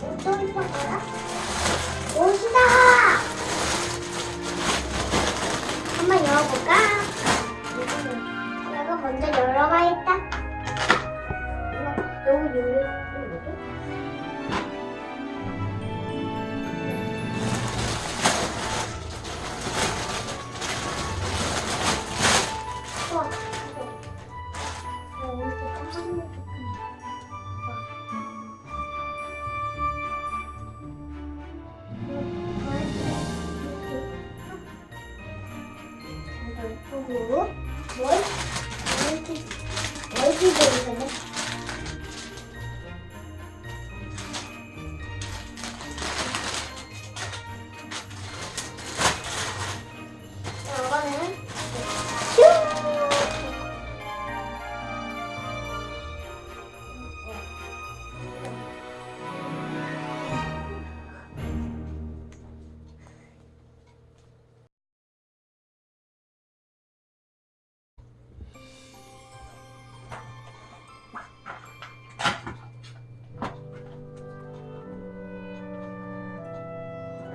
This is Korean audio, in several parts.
좀 이뻐 알아? um, dois, três, oito, oito, dois, tá bom?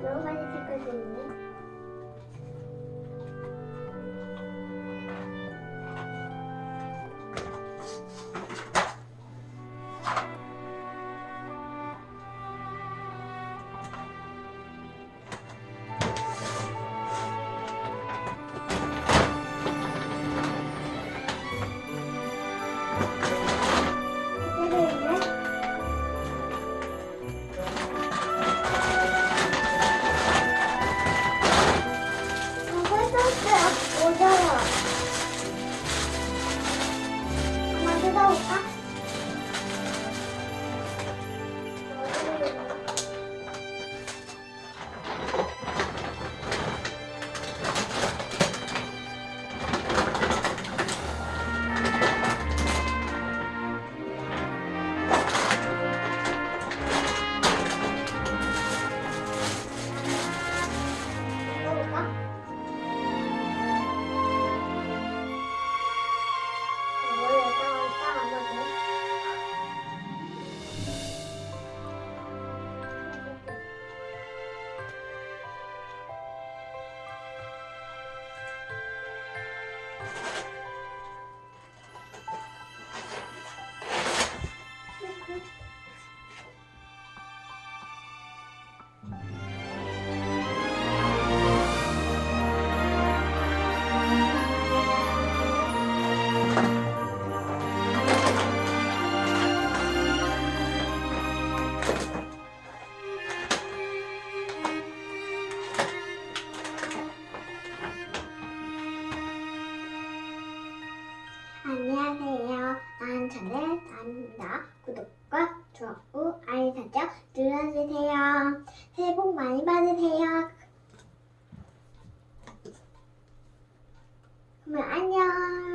들어가실 거거든요. 채널 다입니다. 구독과 좋아요, 알림 설정 눌러주세요. 새해 복 많이 받으세요. 그럼 안녕.